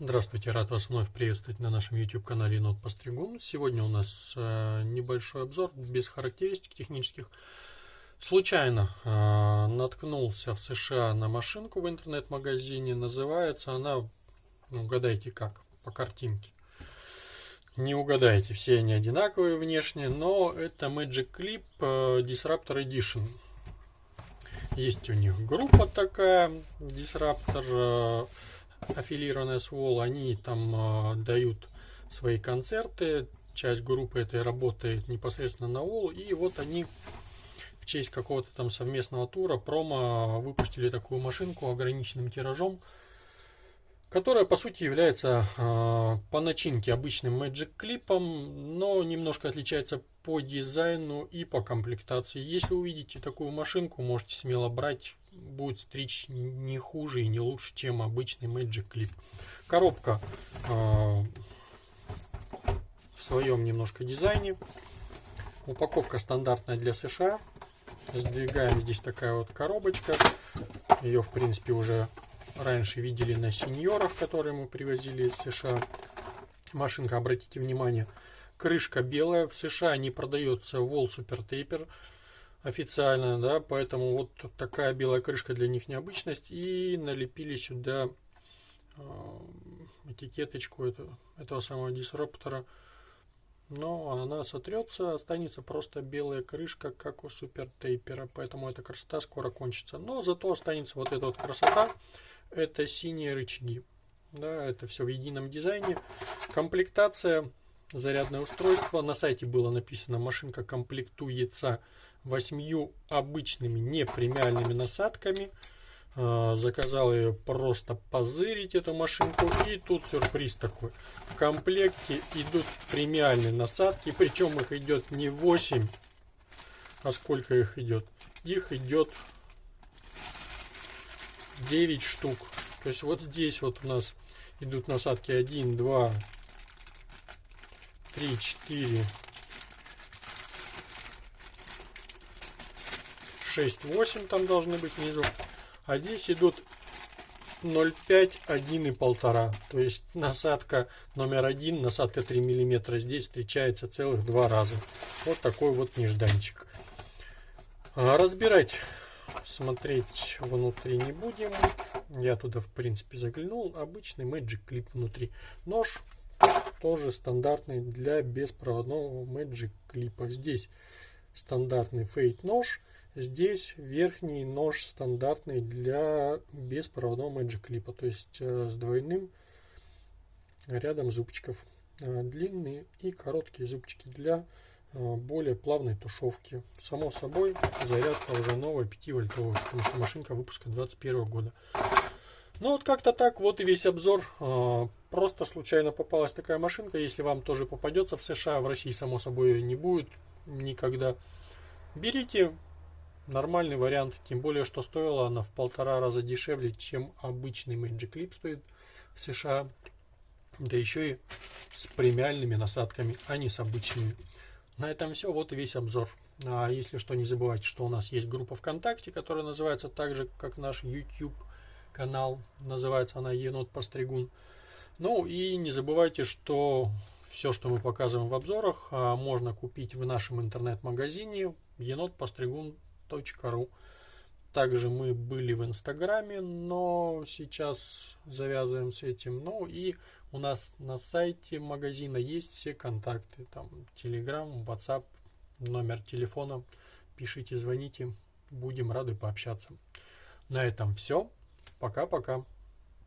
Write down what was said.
Здравствуйте, рад вас вновь приветствовать на нашем YouTube канале Енот Постригун. Сегодня у нас э, небольшой обзор без характеристик технических. Случайно э, наткнулся в США на машинку в интернет-магазине. Называется она, ну, угадайте как, по картинке. Не угадаете, все они одинаковые внешне, но это Magic Clip э, Disruptor Edition. Есть у них группа такая, Disruptor аффилированная с Wall, они там э, дают свои концерты, часть группы этой работает непосредственно на Wall, и вот они в честь какого-то там совместного тура промо выпустили такую машинку ограниченным тиражом, которая по сути является э, по начинке обычным Magic клипом, но немножко отличается по дизайну и по комплектации. Если увидите такую машинку, можете смело брать будет стричь не хуже и не лучше, чем обычный Magic Clip. Коробка э, в своем немножко дизайне. Упаковка стандартная для США. Сдвигаем здесь такая вот коробочка. Ее, в принципе, уже раньше видели на сеньорах, которые мы привозили из США. Машинка, обратите внимание, крышка белая. В США не продается Wall Super Taper официально, да, поэтому вот такая белая крышка для них необычность. И налепили сюда э, этикеточку этого, этого самого дисруптора. Но она сотрется, останется просто белая крышка, как у супер тейпера. Поэтому эта красота скоро кончится. Но зато останется вот эта вот красота. Это синие рычаги. Да, это все в едином дизайне. Комплектация, зарядное устройство. На сайте было написано, машинка комплектуется восьмью обычными непремиальными насадками. А, заказал ее просто позырить эту машинку. И тут сюрприз такой. В комплекте идут премиальные насадки. Причем их идет не 8, а сколько их идет? Их идет 9 штук. То есть вот здесь вот у нас идут насадки 1, 2, 3, 4, 6,8 там должны быть внизу. А здесь идут 0,5, 1 и 1,5. То есть насадка номер один, насадка 3 мм здесь встречается целых два раза. Вот такой вот нежданчик. А разбирать, смотреть внутри не будем. Я туда в принципе заглянул. Обычный Magic Clip внутри. Нож тоже стандартный для беспроводного Magic клипа. Здесь стандартный фейт нож. Здесь верхний нож стандартный для беспроводного Magic клипа, то есть э, с двойным рядом зубчиков. Э, длинные и короткие зубчики для э, более плавной тушевки. Само собой, зарядка уже новая 5 вольтовая, потому что машинка выпуска 21 года. Ну вот как-то так, вот и весь обзор. Просто случайно попалась такая машинка. Если вам тоже попадется в США, в России само собой не будет никогда. Берите, нормальный вариант, тем более, что стоила она в полтора раза дешевле, чем обычный Magic Clip стоит в США. Да еще и с премиальными насадками, а не с обычными. На этом все, вот и весь обзор. А если что, не забывайте, что у нас есть группа ВКонтакте, которая называется так же, как наш YouTube канал. Называется она Енот Постригун. Ну и не забывайте, что все, что мы показываем в обзорах, а, можно купить в нашем интернет-магазине енотпостригун.com ру. Также мы были в Инстаграме, но сейчас завязываем с этим. Ну и у нас на сайте магазина есть все контакты. Там Telegram, WhatsApp, номер телефона. Пишите, звоните. Будем рады пообщаться. На этом все. Пока-пока.